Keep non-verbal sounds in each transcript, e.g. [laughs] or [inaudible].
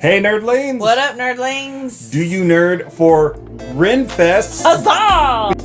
Hey, nerdlings! What up, nerdlings? Do you nerd for Renfest? Huzzah!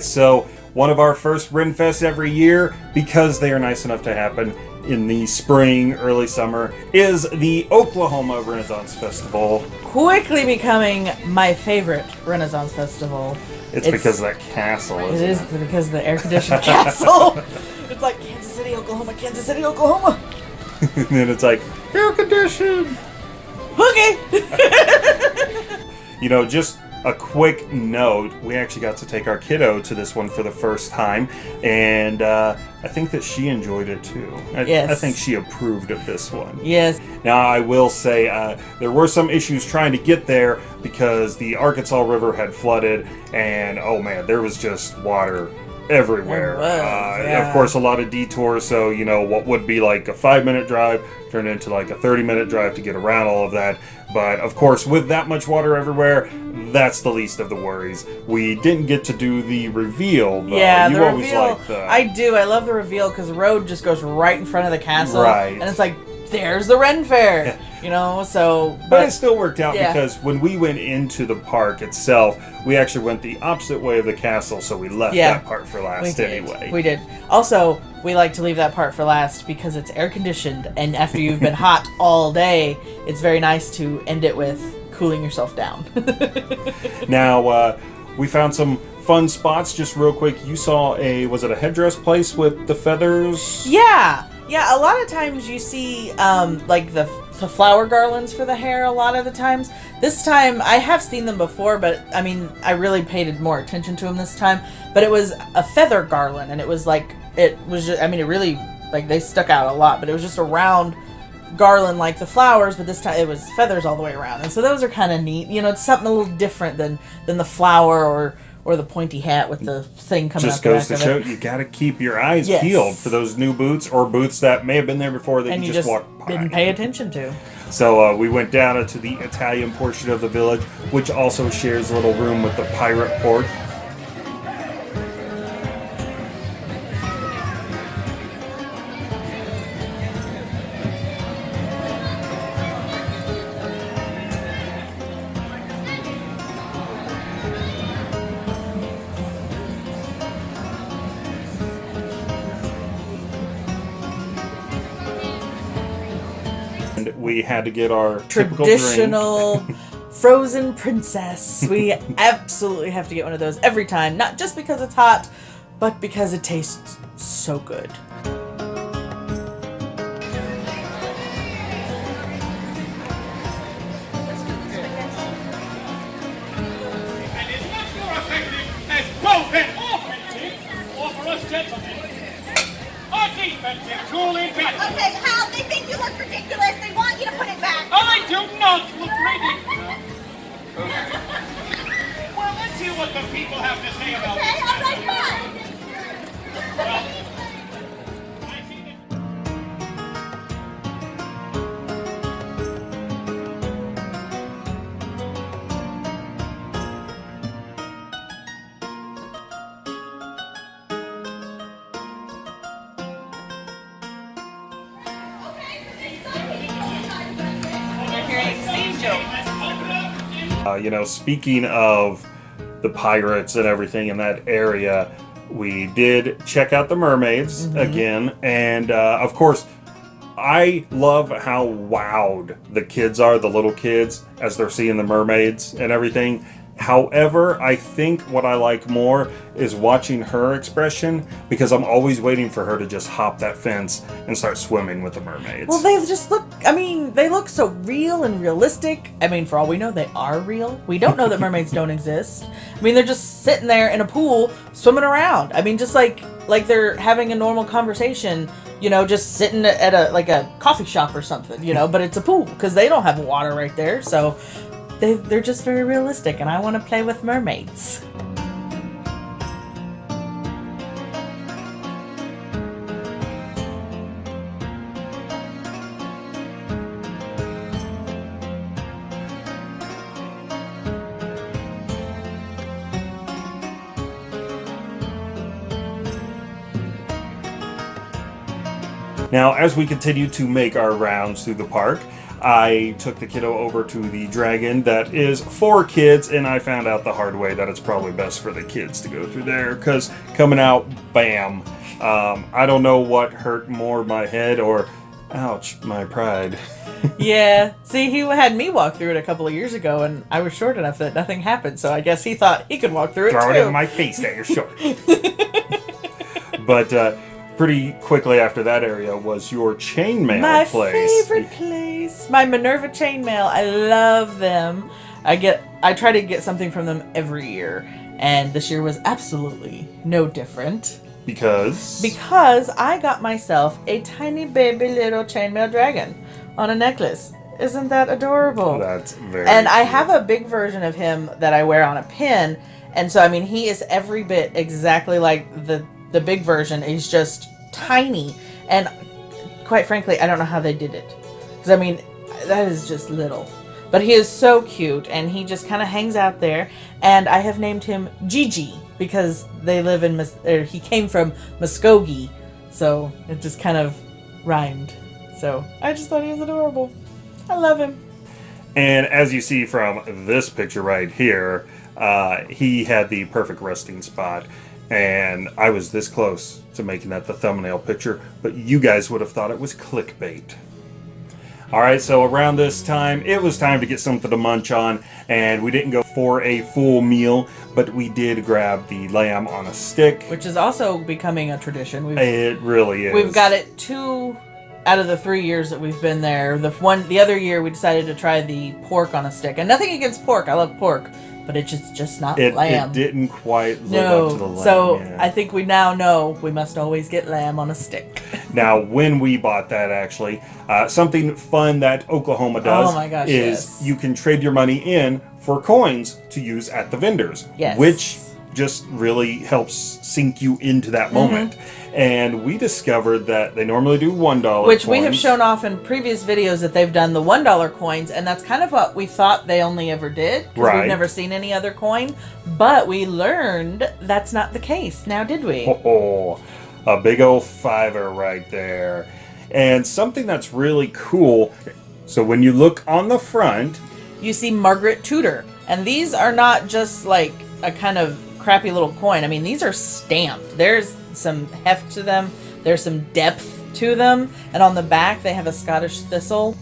So one of our first Renfest every year, because they are nice enough to happen in the spring, early summer, is the Oklahoma Renaissance Festival. Quickly becoming my favorite Renaissance festival. It's, because of that castle, It isn't is it? because of the air-conditioned [laughs] castle. It's like Kansas City, Oklahoma, Kansas City, Oklahoma. [laughs] and then it's like, air conditioned! Okay. [laughs] You know, just a quick note, we actually got to take our kiddo to this one for the first time, and uh, I think that she enjoyed it too. I, Yes. I think she approved of this one. yes. Now, I will say uh, there were some issues trying to get there because the Arkansas River had flooded, and oh man, there was just water everywhere. Was, uh, yeah. Of course, a lot of detours, so you know what would be like a five minute drive turned into like a 30 minute drive to get around all of that. But of course, with that much water everywhere, that's the least of the worries. We didn't get to do the reveal, though. Yeah, you the always reveal. like the. I do. I love the reveal because the road just goes right in front of the castle, Right. And it's like, there's the Ren Fair, you know. So, But but it still worked out yeah. because when we went into the park itself, we actually went the opposite way of the castle, so we left Yeah. that part for last did. anyway. We did. Also, we like to leave that part for last because it's air conditioned, and after you've been [laughs] hot all day, it's very nice to end it with cooling yourself down. [laughs] Now, uh, we found some fun spots. Just real quick, you saw a was it a headdress place with the feathers? Yeah, yeah. A lot of times you see um, like the the flower garlands for the hair. A lot of the times. This time I have seen them before, but I mean I really paid more attention to them this time. But it was a feather garland, and it was like it was. Just, I mean, it really like they stuck out a lot, but it was just a round garland like the flowers but this time it was feathers all the way around and so those are kind of neat you know it's something a little different than than the flower or or the pointy hat with the thing coming Just goes to show it. you got to keep your eyes Yes. peeled for those new boots or boots that may have been there before that and you, you just, just walked by. didn't pay attention to So uh, we went down into the Italian portion of the village, which also shares a little room with the pirate port. We had to get our typical drink. traditional [laughs] frozen princess. We [laughs] absolutely have to get one of those every time, not just because it's hot, but because it tastes so good. and you know, speaking of the pirates and everything in that area, we did check out the mermaids again, and uh, of course, I love how wowed the kids are, the little kids, as they're seeing the mermaids and everything. However, I think what I like more is watching her expression because I'm always waiting for her to just hop that fence and start swimming with the mermaids. Well, they just look, I mean, they look so real and realistic. I mean, for all we know, they are real. We don't know that [laughs] mermaids don't exist. I mean, they're just sitting there in a pool swimming around. I mean, just like like they're having a normal conversation, you know, just sitting at a like a coffee shop or something, you know. But it's a pool because they don't have water right there, so they they're just very realistic, and I want to play with mermaids. Now, as we continue to make our rounds through the park, I took the kiddo over to the dragon that is for kids, and I found out the hard way that it's probably best for the kids to go through there because coming out, bam. Um, I don't know what hurt more, my head or, ouch, my pride. [laughs] yeah. See, he had me walk through it a couple of years ago, and I was short enough that nothing happened. So I guess he thought he could walk through it Throw it in my face that you're short. [laughs] but uh, pretty quickly after that area was your chainmail My place. favorite place. My Minerva chainmail. I love them. I get I try to get something from them every year. And this year was absolutely no different. Because Because I got myself a tiny baby little chainmail dragon on a necklace. Isn't that adorable? that's very And I have a big version of him that I wear on a pin. And so I mean he is every bit exactly like the the big version. He's just tiny. And quite frankly, I don't know how they did it. Cuz I mean that is just little. But he is so cute and he just kind of hangs out there and I have named him Gigi because they live in or he came from Muskogee. So it just kind of rhymed. So I just thought he was adorable. I love him. And as you see from this picture right here, uh, he had the perfect resting spot. And I was this close to making that the thumbnail picture, but you guys would have thought it was clickbait. All right, so around this time, it was time to get something to munch on, and we didn't go for a full meal, but we did grab the lamb on a stick. which is also becoming a tradition. We've It really is. we've got it two out of the three years that we've been there. The one the other year we decided to try the pork on a stick, and nothing against pork. I love pork, but it's just just not It, lamb. it didn't quite live up to the no, lamb. so yeah. I think we now know we must always get lamb on a stick. [laughs] Now, when we bought that, actually, uh, something fun that Oklahoma does Oh my gosh, is yes. you can trade your money in for coins to use at the vendors. Yes. Which just really helps sink you into that Mm-hmm. moment. And we discovered that they normally do one dollar. Which we have shown off in previous videos that they've done the one dollar coins, and that's kind of what we thought they only ever did because Right. we've never seen any other coin. But we learned that's not the case. Now, did we? Oh, a big old fiver right there. And something that's really cool. So when you look on the front, you see Margaret Tudor. And these are not just like a kind of crappy little coin. I mean, these are stamped. There's some heft to them, there's some depth to them. And on the back, they have a Scottish thistle.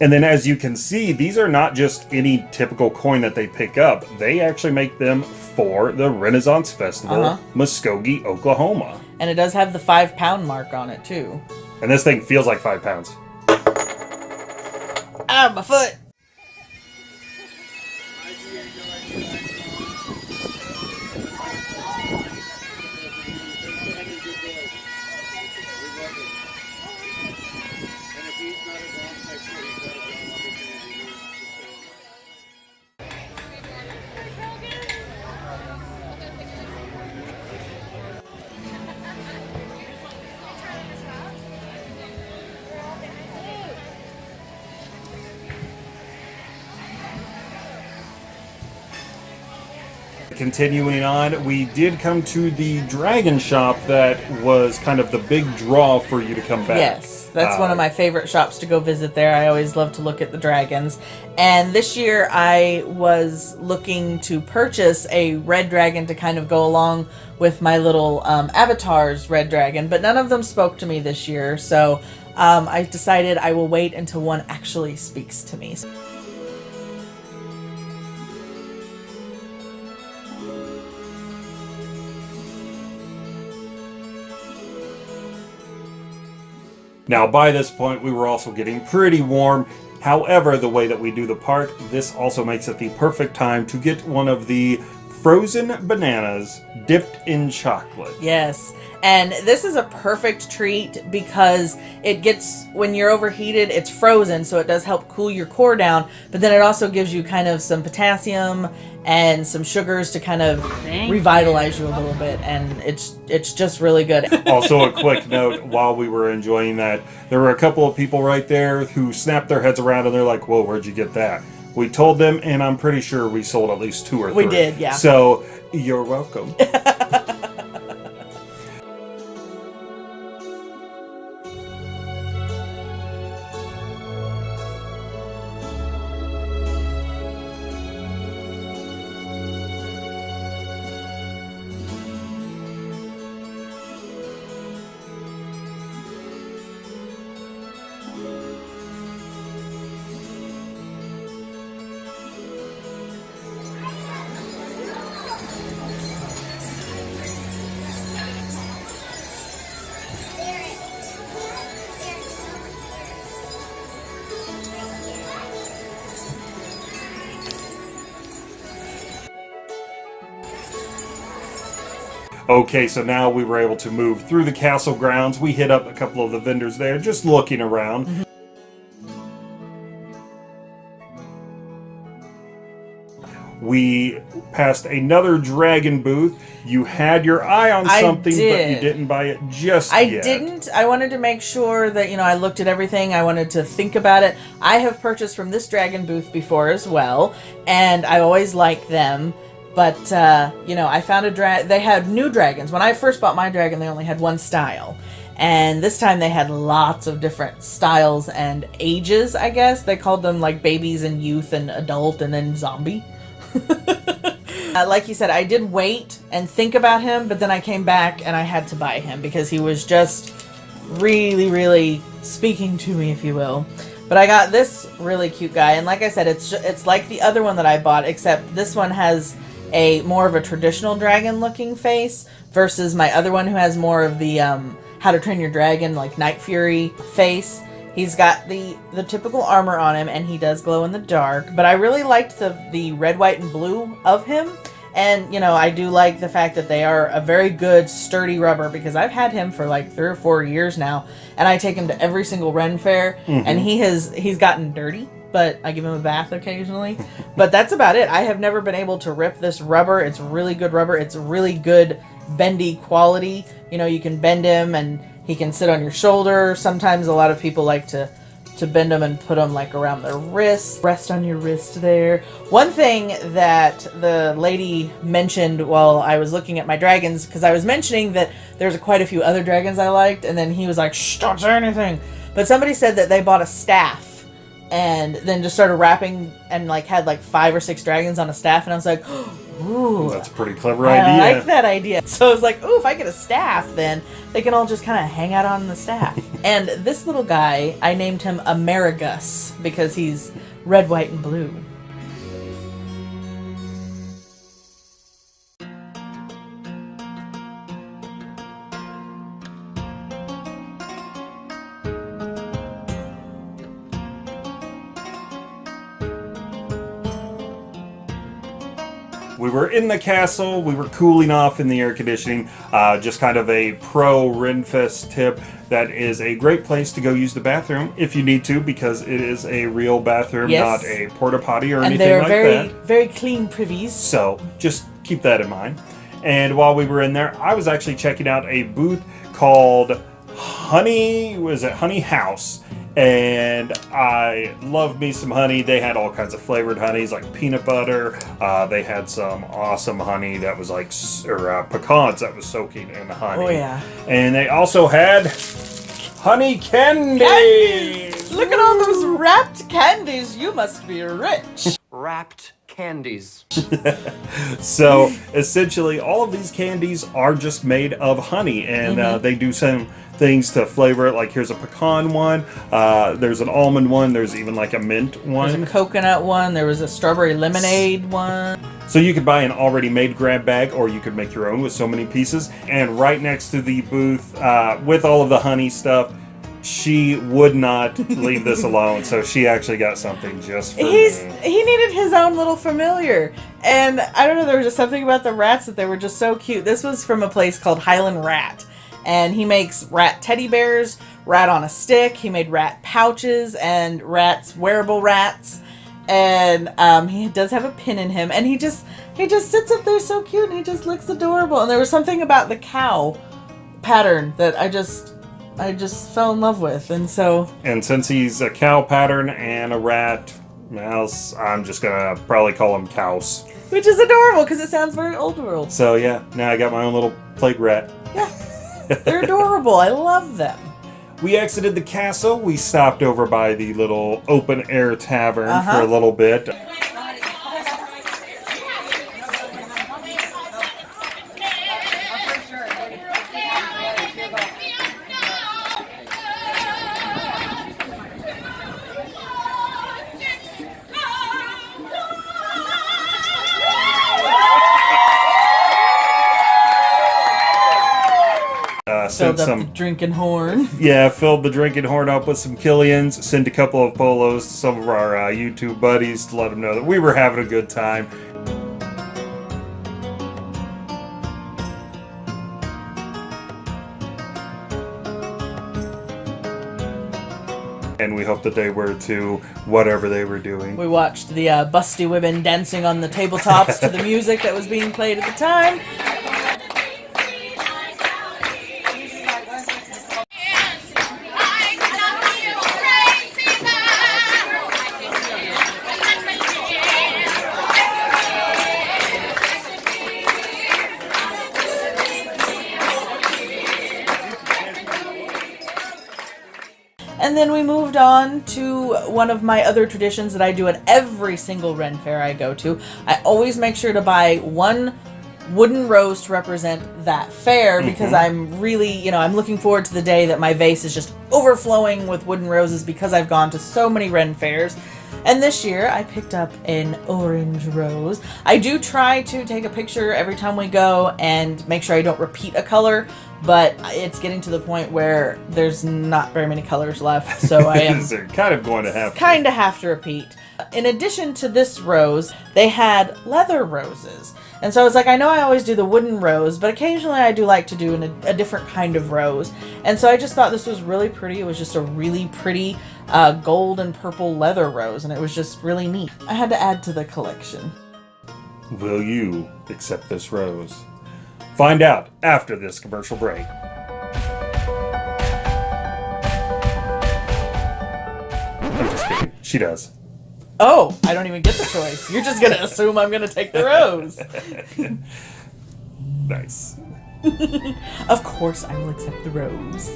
And then as you can see, these are not just any typical coin that they pick up. They actually make them for the Renaissance Festival, Uh-huh. Muskogee, Oklahoma. And it does have the five pound mark on it, too. And this thing feels like five pounds. Ah, my foot! Continuing on, we did come to the dragon shop that was kind of the big draw for you to come back. Yes, that's one Uh, of my favorite shops to go visit there. I always love to look at the dragons. And this year I was looking to purchase a red dragon to kind of go along with my little um, avatars red dragon, but none of them spoke to me this year. So um, I decided I will wait until one actually speaks to me. Now, by this point, we were also getting pretty warm. However, the way that we do the park, this also makes it the perfect time to get one of the frozen bananas dipped in chocolate. Yes. And this is a perfect treat because it gets, when you're overheated, it's frozen, so it does help cool your core down. But then it also gives you kind of some potassium and some sugars to kind of revitalize you a little bit. And it's it's just really good. [laughs] also, a quick note while we were enjoying that, there were a couple of people right there who snapped their heads around and they're like, Whoa, where'd you get that? We told them, and I'm pretty sure we sold at least two or three. We did, yeah. So, you're welcome. [laughs] Okay, so now we were able to move through the castle grounds. We hit up a couple of the vendors there, just looking around. We passed another dragon booth. You had your eye on something, but you did. didn't buy it just yet. I yet. didn't. I wanted to make sure that, you know, I looked at everything. I wanted to think about it. I have purchased from this dragon booth before as well, and I always like them. But, uh, you know, I found a drag. They had new dragons. When I first bought my dragon, they only had one style. And this time they had lots of different styles and ages, I guess. They called them like babies and youth and adult and then zombie. [laughs] Uh, like you said, I did wait and think about him, but then I came back and I had to buy him because he was just really, really speaking to me, if you will. But I got this really cute guy, and like I said, it's it's like the other one that I bought, except this one has a more of a traditional dragon-looking face versus my other one who has more of the um, How to Train Your Dragon, like Night Fury face. He's got the the typical armor on him, and he does glow in the dark. But I really liked the the red, white, and blue of him. And you know, I do like the fact that they are a very good, sturdy rubber because I've had him for like three or four years now, and I take him to every single Ren fair, and he has he's gotten dirty. But I give him a bath occasionally. but that's about it. I have never been able to rip this rubber. It's really good rubber. It's really good bendy quality. You know, you can bend him and he can sit on your shoulder. Sometimes a lot of people like to to bend them and put them like around their wrist, rest on your wrist there. One thing that the lady mentioned while I was looking at my dragons, because I was mentioning that there's quite a few other dragons I liked, and then he was like, shh, don't say anything. But somebody said that they bought a staff and then just started rapping and like had like five or six dragons on a staff, and I was like, [gasps] ooh. That's a pretty clever I idea. I like that idea. [laughs] So I was like, "Ooh, if I get a staff, then they can all just kind of hang out on the staff." [laughs] and this little guy, I named him Amerigus because he's red, white, and blue. We were in the castle. We were cooling off in the air conditioning. Uh, just kind of a pro Renfest tip. That is a great place to go use the bathroom if you need to, because it is a real bathroom, Yes. not a porta potty or And anything they're like very, that. very clean privies. So just keep that in mind. And while we were in there, I was actually checking out a booth called Honey. Was it Honey House? And I love me some honey. They had all kinds of flavored honeys, like peanut butter. Uh, they had some awesome honey that was like, or uh, pecans that was soaking in the honey. Oh, yeah. And they also had honey candy. Candies! Look at all those wrapped candies. You must be rich. wrapped candies. [laughs] So essentially, all of these candies are just made of honey, and uh, Mm-hmm. they do some things to flavor it. Like here's a pecan one, uh, there's an almond one, there's even like a mint one, There's a coconut one. There was a strawberry lemonade one. So you could buy an already made grab bag, or you could make your own with so many pieces. And right next to the booth, uh, with all of the honey stuff, she would not leave this alone, so she actually got something just for He's me. he needed his own little familiar, and I don't know. There was just something about the rats that they were just so cute. This was from a place called Highland Rat, and he makes rat teddy bears, rat on a stick. He made rat pouches and rats wearable rats, and um, he does have a pin in him. And he just he just sits up there so cute, and he just looks adorable. And there was something about the cow pattern that I just I just fell in love with, and so And since he's a cow pattern and a rat mouse, I'm just gonna probably call him Cows. which is adorable because it sounds very old world. So yeah, now I got my own little plague rat. Yeah, They're adorable. I love them. We exited the castle. We stopped over by the little open air tavern for Uh-huh. a little bit. Uh, Filled sent up some the drinking horn. [laughs] Yeah, filled the drinking horn up with some Killians, sent a couple of polos to some of our uh, YouTube buddies to let them know that we were having a good time. And we hope that they were too, whatever they were doing. We watched the uh, busty women dancing on the tabletops to the [laughs] music that was being played at the time. And then we moved on to one of my other traditions that I do at every single Ren Fair I go to. I always make sure to buy one wooden rose to represent that fair mm-hmm. because I'm really, you know, I'm looking forward to the day that my vase is just overflowing with wooden roses because I've gone to so many Ren fairs. And this year I picked up an orange rose. I do try to take a picture every time we go and make sure I don't repeat a color, but it's getting to the point where there's not very many colors left, so I am [laughs] kind of going to have to. kind of have to repeat. In addition to this rose, they had leather roses. And so I was like, I know I always do the wooden rose, but occasionally I do like to do an, a different kind of rose. And so I just thought this was really pretty. It was just a really pretty uh, gold and purple leather rose, and it was just really neat. I had to add to the collection. Will you accept this rose? Find out after this commercial break. I'm just kidding. She does. Oh, I don't even get the choice. You're just going to assume I'm going to take the rose. [laughs] Nice. [laughs] Of course, I will accept the rose.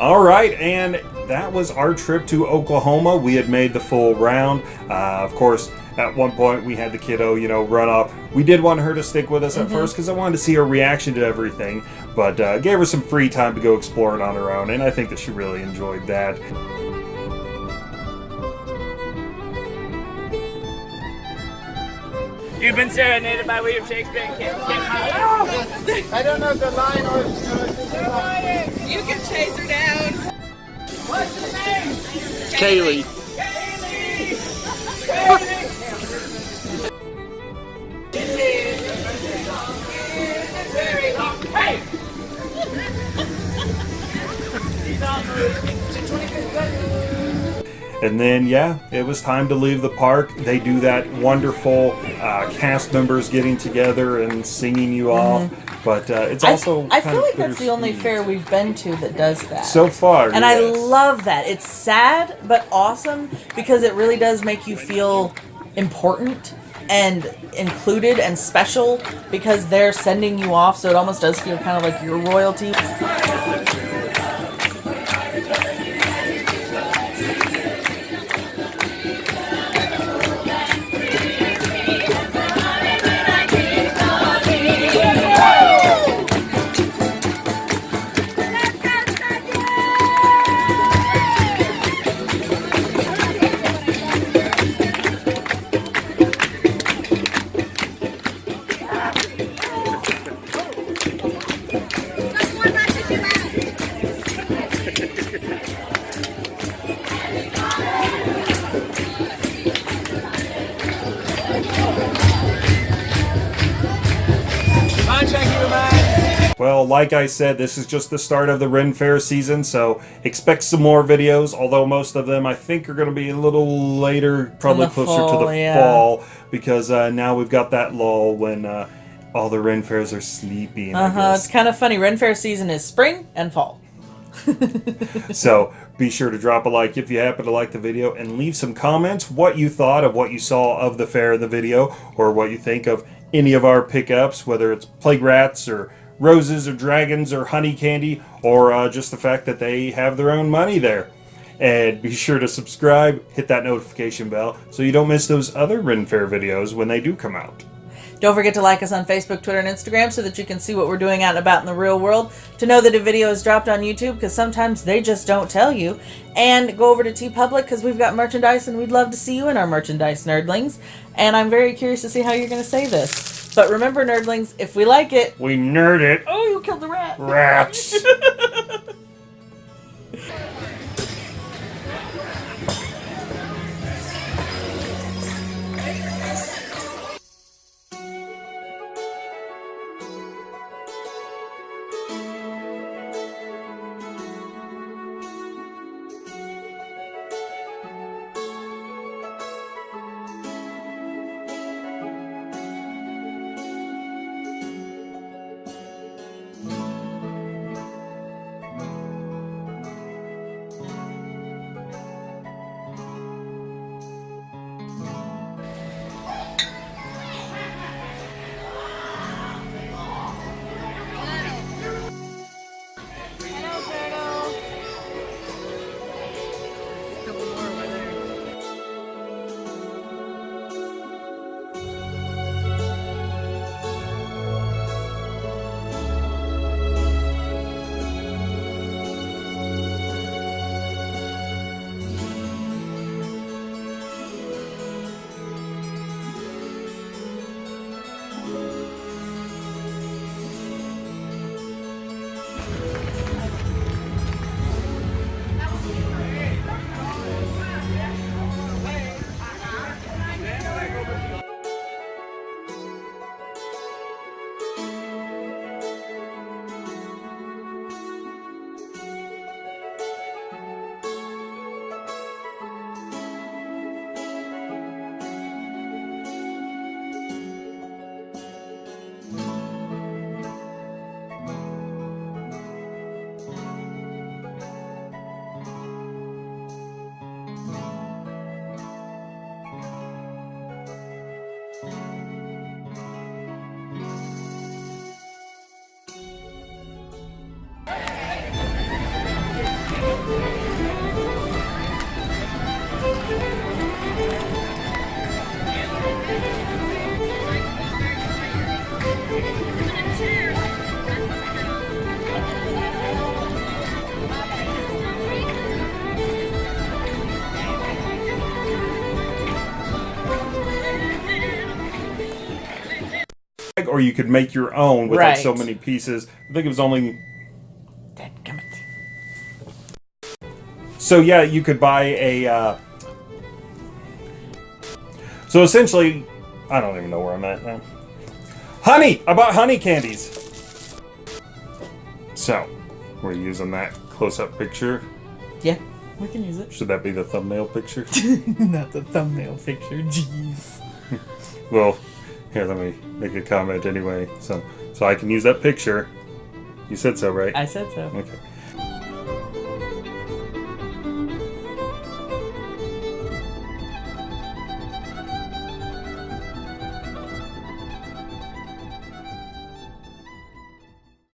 All right, and that was our trip to Oklahoma. We had made the full round. Uh, of course, at one point we had the kiddo, you know, run off. We did want her to stick with us at first because I wanted to see her reaction to everything, but uh, gave her some free time to go exploring on her own, and I think that she really enjoyed that. You've been serenaded by William Shakespeare and can't I don't know if the line or. You can chase her down. What's her name? Kaylee. Kaylee! Kaylee! This [laughs] is a very long. Hey! And then, yeah, it was time to leave the park. They do that wonderful uh, cast members getting together and singing you off. But uh, it's Mm-hmm. I, also. I kind feel like that's the only fair we've been to that does that. So far. And I love that. It's sad but awesome because it really does make you feel important and included and special because they're sending you off so it almost does feel kind of like your royalty. Like I said, this is just the start of the Ren Fair season, so expect some more videos. Although most of them I think are going to be a little later, probably closer to the yeah. fall, because uh, now we've got that lull when uh, all the Ren Fairs are sleeping. Uh huh. It's kind of funny. Ren Fair season is spring and fall. [laughs] So be sure to drop a like if you happen to like the video and leave some comments what you thought of what you saw of the fair in the video or what you think of any of our pickups, whether it's plague rats or roses or dragons or honey candy or uh, just the fact that they have their own money there. And be sure to subscribe, hit that notification bell so you don't miss those other Ren Fair videos when they do come out. Don't forget to like us on Facebook, Twitter, and Instagram so that you can see what we're doing out and about in the real world. To know that a video is dropped on YouTube because sometimes they just don't tell you. And go over to TeePublic because we've got merchandise and we'd love to see you in our merchandise, nerdlings. And I'm very curious to see how you're going to say this. But remember, nerdlings, if we like it. We nerd it. Oh, you killed the rat. Rats. [laughs] or you could make your own with like so many pieces. I think it was only so yeah, you could buy a. Uh, so essentially, I don't even know where I'm at now. Honey, I bought honey candies. So we're using that close-up picture. Yeah, we can use it. Should that be the thumbnail picture? [laughs] Not the thumbnail picture. Jeez. [laughs] well, here, let me make a comment anyway. So, so I can use that picture. You said so, right? I said so. Okay.